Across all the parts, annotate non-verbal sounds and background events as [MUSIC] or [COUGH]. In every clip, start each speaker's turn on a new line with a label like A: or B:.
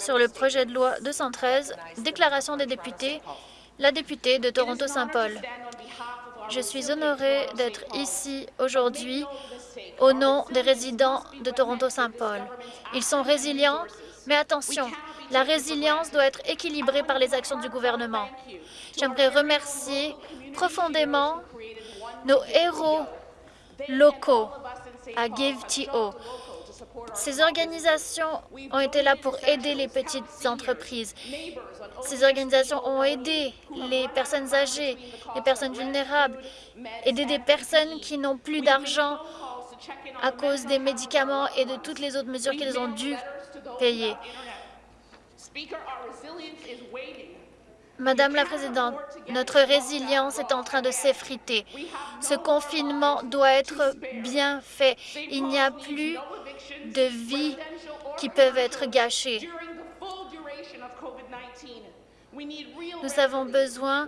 A: sur le projet de loi 213, déclaration des députés, la députée de Toronto-Saint-Paul. Je suis honorée d'être ici aujourd'hui au nom des résidents de Toronto-Saint-Paul. Ils sont résilients, mais attention, la résilience doit être équilibrée par les actions du gouvernement. J'aimerais remercier profondément nos héros locaux à GiveTO. Ces organisations ont été là pour aider les petites entreprises. Ces organisations ont aidé les personnes âgées, les personnes vulnérables, aider des personnes qui n'ont plus d'argent à cause des médicaments et de toutes les autres mesures qu'ils ont dû payer. Madame la Présidente, notre résilience est en train de s'effriter. Ce confinement doit être bien fait. Il n'y a plus de vies qui peuvent être gâchées. Nous avons besoin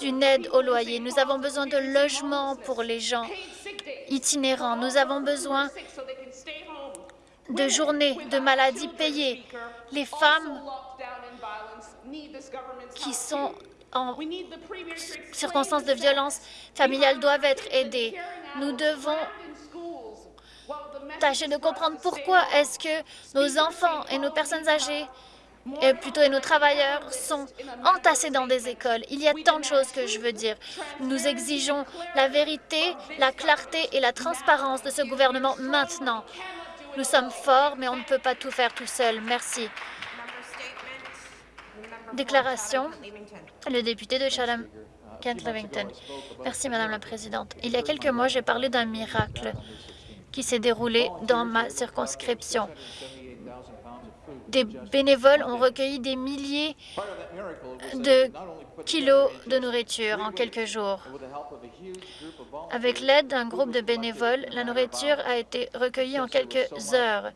A: d'une aide au loyer. Nous avons besoin de logements pour les gens itinérants. Nous avons besoin de journées de maladie payées. Les femmes qui sont en circonstances de violence familiale doivent être aidées. Nous devons tâcher de comprendre pourquoi est-ce que nos enfants et nos personnes âgées plutôt et nos travailleurs sont entassés dans des écoles? Il y a tant de choses que je veux dire. Nous exigeons la vérité, la clarté et la transparence de ce gouvernement maintenant. Nous sommes forts, mais on ne peut pas tout faire tout seul. Merci. Déclaration, le député de Chatham, Kent Livington. Merci, Madame la Présidente. Il y a quelques mois, j'ai parlé d'un miracle qui s'est déroulé dans ma circonscription. Des bénévoles ont recueilli des milliers de kilos de nourriture en quelques jours. Avec l'aide d'un groupe de bénévoles, la nourriture a été recueillie en quelques heures.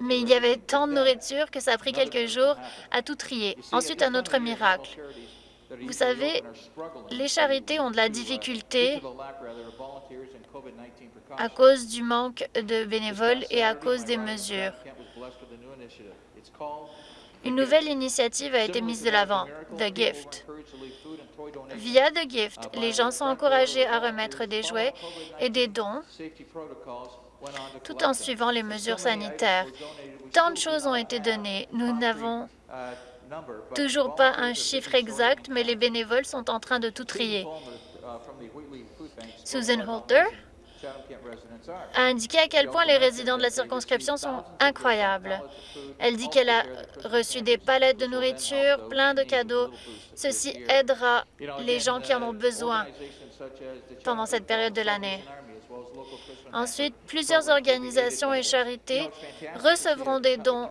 A: Mais il y avait tant de nourriture que ça a pris quelques jours à tout trier. Ensuite, un autre miracle. Vous savez, les charités ont de la difficulté à cause du manque de bénévoles et à cause des mesures. Une nouvelle initiative a été mise de l'avant, The Gift. Via The Gift, les gens sont encouragés à remettre des jouets et des dons tout en suivant les mesures sanitaires. Tant de choses ont été données. Nous n'avons toujours pas un chiffre exact, mais les bénévoles sont en train de tout trier. Susan Holter a indiqué à quel point les résidents de la circonscription sont incroyables. Elle dit qu'elle a reçu des palettes de nourriture, plein de cadeaux. Ceci aidera les gens qui en ont besoin pendant cette période de l'année. Ensuite, plusieurs organisations et charités recevront des dons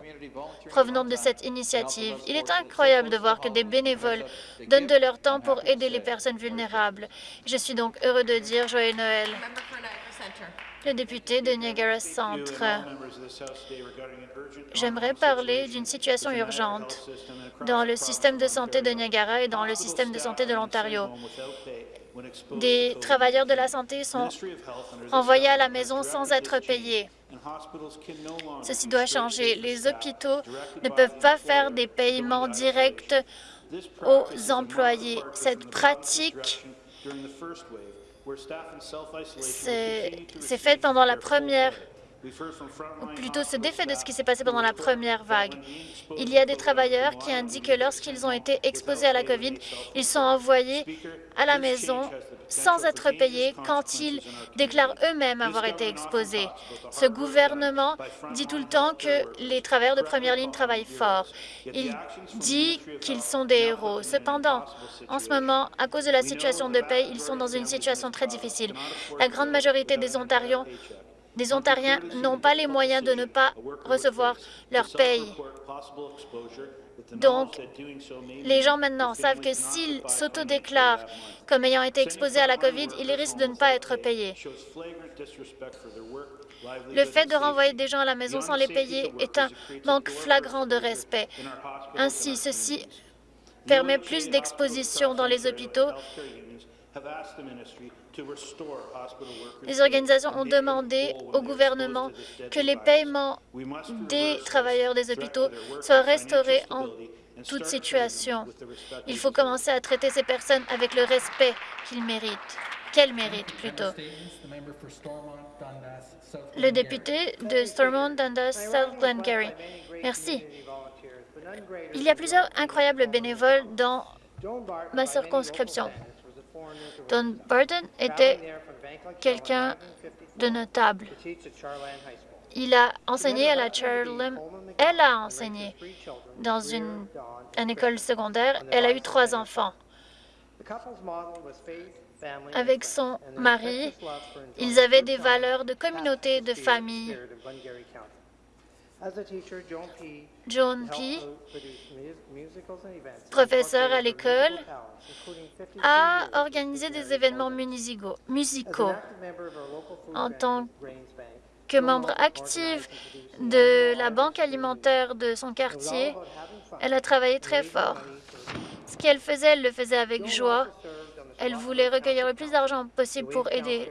A: provenant de cette initiative. Il est incroyable de voir que des bénévoles donnent de leur temps pour aider les personnes vulnérables. Je suis donc heureux de dire Joyeux Noël. Le député de Niagara Centre. J'aimerais parler d'une situation urgente dans le système de santé de Niagara et dans le système de santé de l'Ontario. Des travailleurs de la santé sont envoyés à la maison sans être payés. Ceci doit changer. Les hôpitaux ne peuvent pas faire des paiements directs aux employés. Cette pratique c'est fait pendant la première ou plutôt ce défait de ce qui s'est passé pendant la première vague. Il y a des travailleurs qui indiquent que lorsqu'ils ont été exposés à la COVID, ils sont envoyés à la maison sans être payés quand ils déclarent eux-mêmes avoir été exposés. Ce gouvernement dit tout le temps que les travailleurs de première ligne travaillent fort. Il dit qu'ils sont des héros. Cependant, en ce moment, à cause de la situation de paie, ils sont dans une situation très difficile. La grande majorité des Ontariens des Ontariens n'ont pas les moyens de ne pas recevoir leur paye. Donc, les gens maintenant savent que s'ils s'autodéclarent comme ayant été exposés à la COVID, ils risquent de ne pas être payés. Le fait de renvoyer des gens à la maison sans les payer est un manque flagrant de respect. Ainsi, ceci permet plus d'exposition dans les hôpitaux Les organisations ont demandé au gouvernement que les paiements des travailleurs des hôpitaux soient restaurés en toute situation. Il faut commencer à traiter ces personnes avec le respect qu'ils méritent, qu'elles méritent plutôt. Le député de Stormont, Dundas, South Glengarry. Merci. Il y a plusieurs incroyables bénévoles dans ma circonscription. Don Barton était quelqu'un de notable. Il a enseigné à la Charlem. Elle a enseigné dans une école secondaire. Elle a eu trois enfants. Avec son mari, ils avaient des valeurs de communauté, de famille. John P., professeur à l'école, a organisé des événements musicaux. En tant que membre active de la banque alimentaire de son quartier, elle a travaillé très fort. Ce qu'elle faisait, elle le faisait avec joie. Elle voulait recueillir le plus d'argent possible pour aider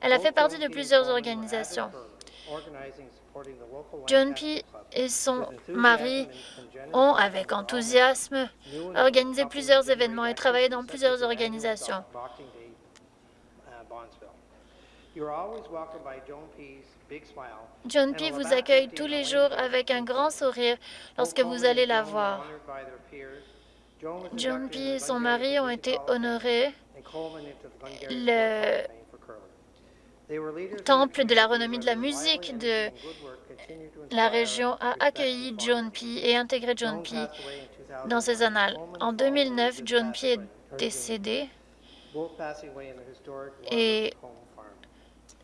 A: elle a fait partie de plusieurs organisations. John P. et son mari ont, avec enthousiasme, organisé plusieurs événements et travaillé dans plusieurs organisations. John P. vous accueille tous les jours avec un grand sourire lorsque vous allez la voir. John P. et son mari ont été honorés. Le temple de la renommée de la musique de la région a accueilli John P. et intégré John P. dans ses annales. En 2009, John P. est décédé et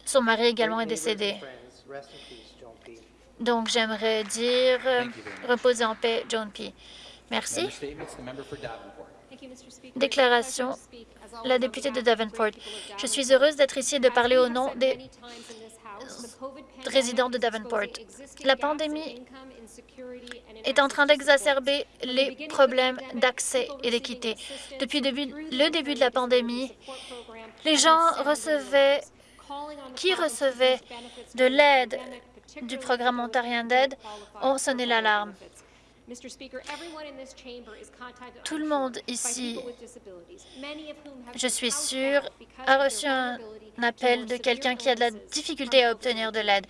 A: son mari également est décédé. Donc, j'aimerais dire reposer en paix, John P. Merci. Déclaration, la députée de Davenport. Je suis heureuse d'être ici et de parler au nom des résidents de Davenport. La pandémie est en train d'exacerber les problèmes d'accès et d'équité. Depuis le début de la pandémie, les gens recevaient, qui recevaient de l'aide du programme ontarien d'aide ont sonné l'alarme. Tout le monde ici, je suis sûre, a reçu un appel de quelqu'un qui a de la difficulté à obtenir de l'aide.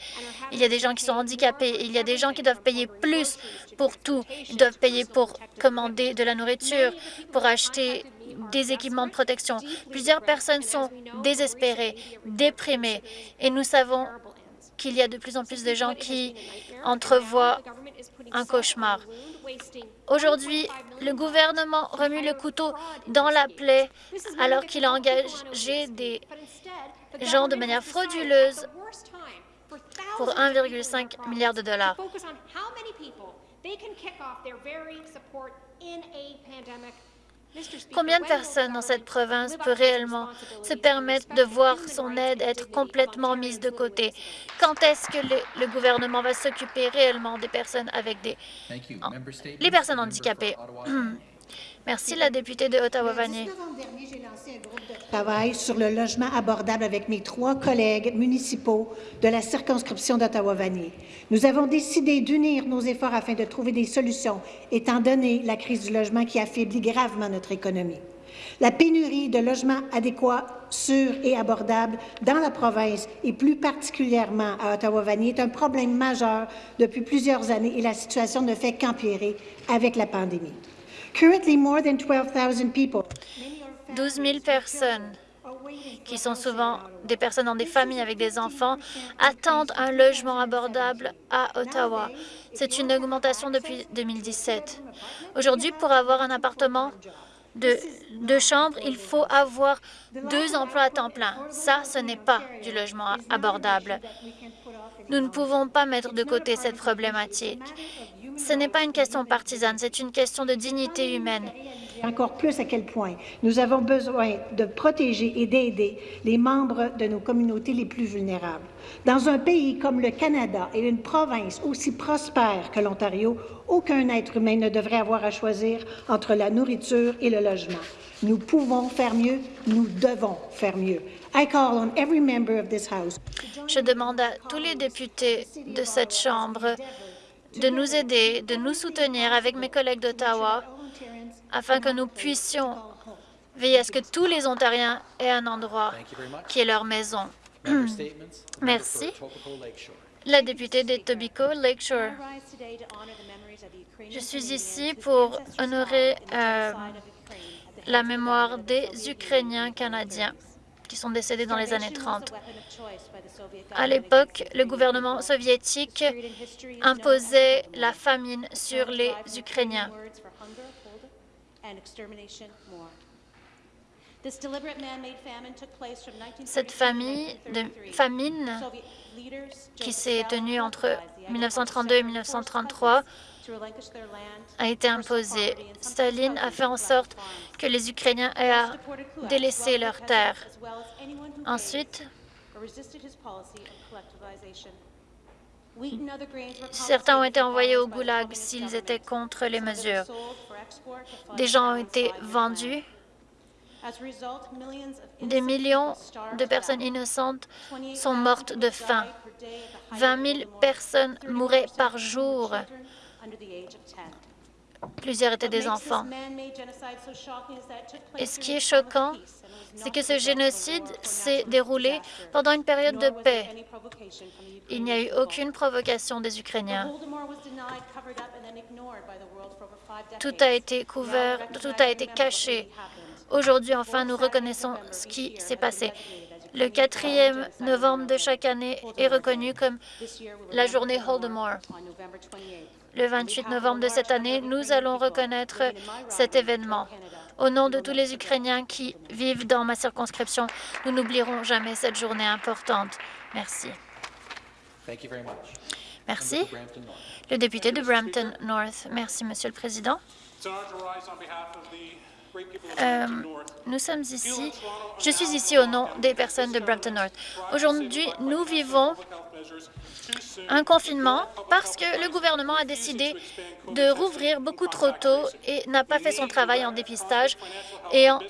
A: Il y a des gens qui sont handicapés, il y a des gens qui doivent payer plus pour tout. Ils doivent payer pour commander de la nourriture, pour acheter des équipements de protection. Plusieurs personnes sont désespérées, déprimées, et nous savons qu'il y a de plus en plus de gens qui entrevoient un cauchemar. Aujourd'hui, le gouvernement remue le couteau dans la plaie alors qu'il a engagé des gens de manière frauduleuse pour 1,5 milliard de dollars. Combien de personnes dans cette province peut réellement se permettre de voir son aide être complètement mise de côté? Quand est-ce que le, gouvernement va s'occuper réellement des personnes avec des... les personnes handicapées? [CLEARS THROAT] Merci, la députée de Ottawa-Vanier.
B: j'ai lancé un groupe de travail sur le logement abordable avec mes trois collègues municipaux de la circonscription d'Ottawa-Vanier. Nous avons décidé d'unir nos efforts afin de trouver des solutions, étant donné la crise du logement qui affaiblit gravement notre économie. La pénurie de logements adéquats, sûrs et abordables dans la province et plus particulièrement à Ottawa-Vanier est un problème majeur depuis plusieurs années et la situation ne fait qu'empirer avec la pandémie.
A: 12 000 personnes qui sont souvent des personnes dans des familles avec des enfants, attendent un logement abordable à Ottawa. C'est une augmentation depuis 2017. Aujourd'hui, pour avoir un appartement de deux chambres, il faut avoir deux emplois à temps plein. Ça, ce n'est pas du logement abordable. Nous ne pouvons pas mettre de côté cette problématique. Ce n'est pas une question partisane, c'est une question de dignité humaine.
B: encore plus à quel point nous avons besoin de protéger et d'aider les membres de nos communautés les plus vulnérables. Dans un pays comme le Canada et une province aussi prospère que l'Ontario, aucun être humain ne devrait avoir à choisir entre la nourriture et le logement. Nous pouvons faire mieux, nous devons faire mieux. I call on every member of this House.
A: Je demande à tous les députés de cette Chambre de nous aider, de nous soutenir avec mes collègues d'Ottawa afin que nous puissions veiller à ce que tous les Ontariens aient un endroit qui est leur maison. Merci. La députée d'Etobicoke Lakeshore. Je suis ici pour honorer euh, la mémoire des Ukrainiens canadiens qui sont décédés dans les années 30. À l'époque, le gouvernement soviétique imposait la famine sur les Ukrainiens. Cette famille de famine qui s'est tenue entre 1932 et 1933 a été imposée. Staline a fait en sorte que les Ukrainiens aient à délaisser leurs terres. Ensuite, certains ont été envoyés au goulag s'ils étaient contre les mesures. Des gens ont été vendus. Des millions de personnes innocentes sont mortes de faim. 20 000 personnes mouraient par jour. Plusieurs étaient des enfants. Et ce qui est choquant, c'est que ce génocide s'est déroulé pendant une période de paix. Il n'y a eu aucune provocation des Ukrainiens. Tout a été couvert, tout a été caché. Aujourd'hui, enfin, nous reconnaissons ce qui s'est passé. Le 4e novembre de chaque année est reconnu comme la journée Holodomor. Le 28 novembre de cette année, nous allons reconnaître cet événement. Au nom de tous les Ukrainiens qui vivent dans ma circonscription, nous n'oublierons jamais cette journée importante. Merci. Merci. Le député de Brampton North. Merci, Monsieur le Président. Euh, nous sommes ici, je suis ici au nom des personnes de Brampton North. Aujourd'hui, nous vivons un confinement parce que le gouvernement a décidé de rouvrir beaucoup trop tôt et n'a pas fait son travail en dépistage et en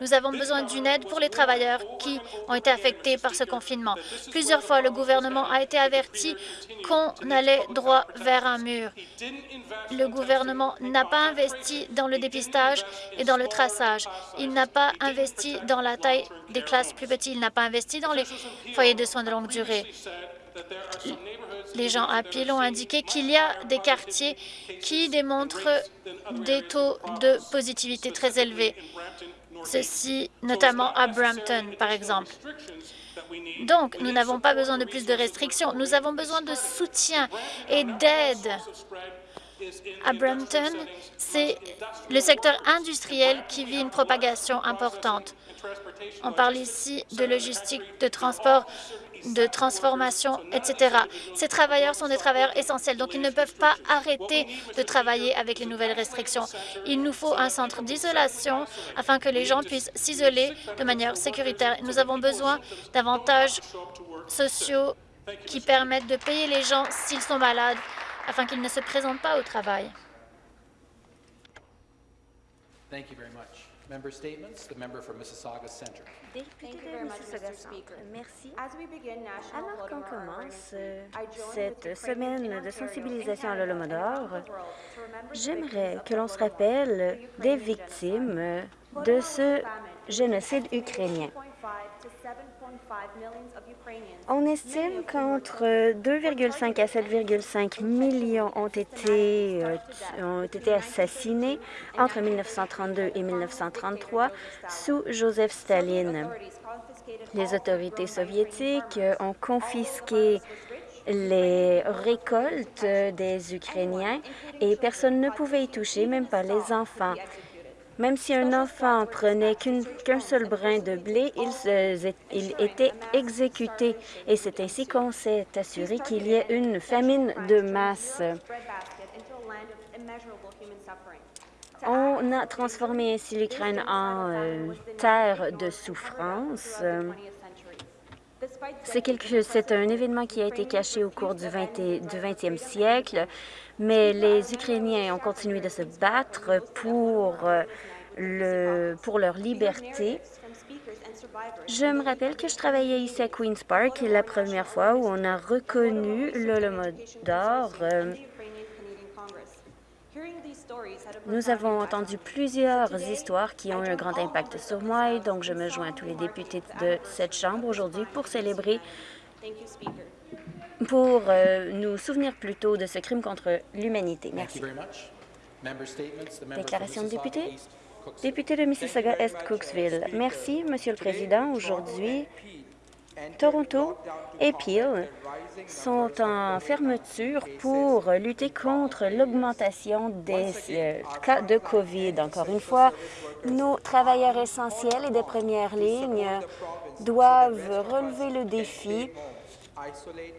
A: Nous avons besoin d'une aide pour les travailleurs qui ont été affectés par ce confinement. Plusieurs fois, le gouvernement a été averti qu'on allait droit vers un mur. Le gouvernement n'a pas investi dans le dépistage et dans le traçage. Il n'a pas investi dans la taille des classes plus petites. Il n'a pas investi dans les foyers de soins de longue durée. Les gens à Peel ont indiqué qu'il y a des quartiers qui démontrent des taux de positivité très élevés, ceci notamment à Brampton, par exemple. Donc, nous n'avons pas besoin de plus de restrictions, nous avons besoin de soutien et d'aide. À Brampton, c'est le secteur industriel qui vit une propagation importante. On parle ici de logistique, de transport, de transformation, etc. Ces travailleurs sont des travailleurs essentiels, donc ils ne peuvent pas arrêter de travailler avec les nouvelles restrictions. Il nous faut un centre d'isolation afin que les gens puissent s'isoler de manière sécuritaire. Nous avons besoin d'avantages sociaux qui permettent de payer les gens s'ils sont malades afin qu'ils ne se présentent pas au travail.
C: Merci. Alors qu'on commence euh, cette semaine de sensibilisation à l'Holodomor, j'aimerais que l'on se rappelle des victimes de ce génocide ukrainien. On estime qu'entre 2,5 à 7,5 millions ont été, euh, ont été assassinés entre 1932 et 1933 sous Joseph Staline. Les autorités soviétiques ont confisqué les récoltes des Ukrainiens et personne ne pouvait y toucher, même pas les enfants. Même si un enfant prenait qu'un seul brin de blé, il, était exécuté. Et c'est ainsi qu'on s'est assuré qu'il y ait une famine de masse. On a transformé ainsi l'Ukraine en euh, terre de souffrance. C'est un événement qui a été caché au cours du, 20, du 20e siècle, mais les Ukrainiens ont continué de se battre pour, euh, le, pour leur liberté. Je me rappelle que je travaillais ici à Queen's Park la première fois où on a reconnu l'Holodomor. Euh, nous avons entendu plusieurs histoires qui ont eu un grand impact sur moi et donc je me joins à tous les députés de cette Chambre aujourd'hui pour célébrer, pour euh, nous souvenir plutôt de ce crime contre l'humanité. Merci. Déclaration de député. Député de Mississauga-Est-Cooksville. Merci, Monsieur le Président. Aujourd'hui, Toronto et Peel sont en fermeture pour lutter contre l'augmentation des euh, cas de COVID. Encore une fois, nos travailleurs essentiels et des premières lignes doivent relever le défi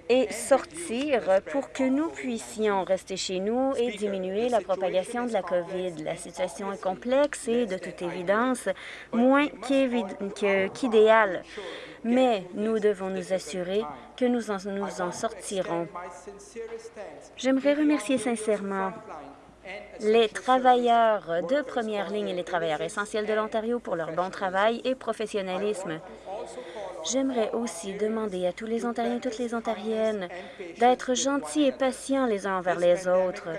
C: et sortir pour que nous puissions rester chez nous et diminuer la propagation de la COVID. La situation est complexe et, de toute évidence, moins qu'idéale mais nous devons nous assurer que nous en, nous en sortirons. J'aimerais remercier sincèrement les travailleurs de première ligne et les travailleurs essentiels de l'Ontario pour leur bon travail et professionnalisme. J'aimerais aussi demander à tous les Ontariens et toutes les Ontariennes d'être gentils et patients les uns envers les autres.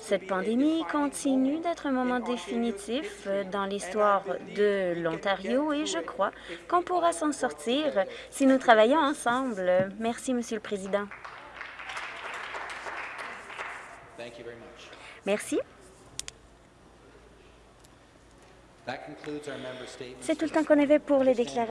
C: Cette pandémie continue d'être un moment définitif dans l'histoire de l'Ontario et je crois qu'on pourra s'en sortir si nous travaillons ensemble. Merci, Monsieur le Président. Merci. C'est tout le temps qu'on avait pour les déclarations.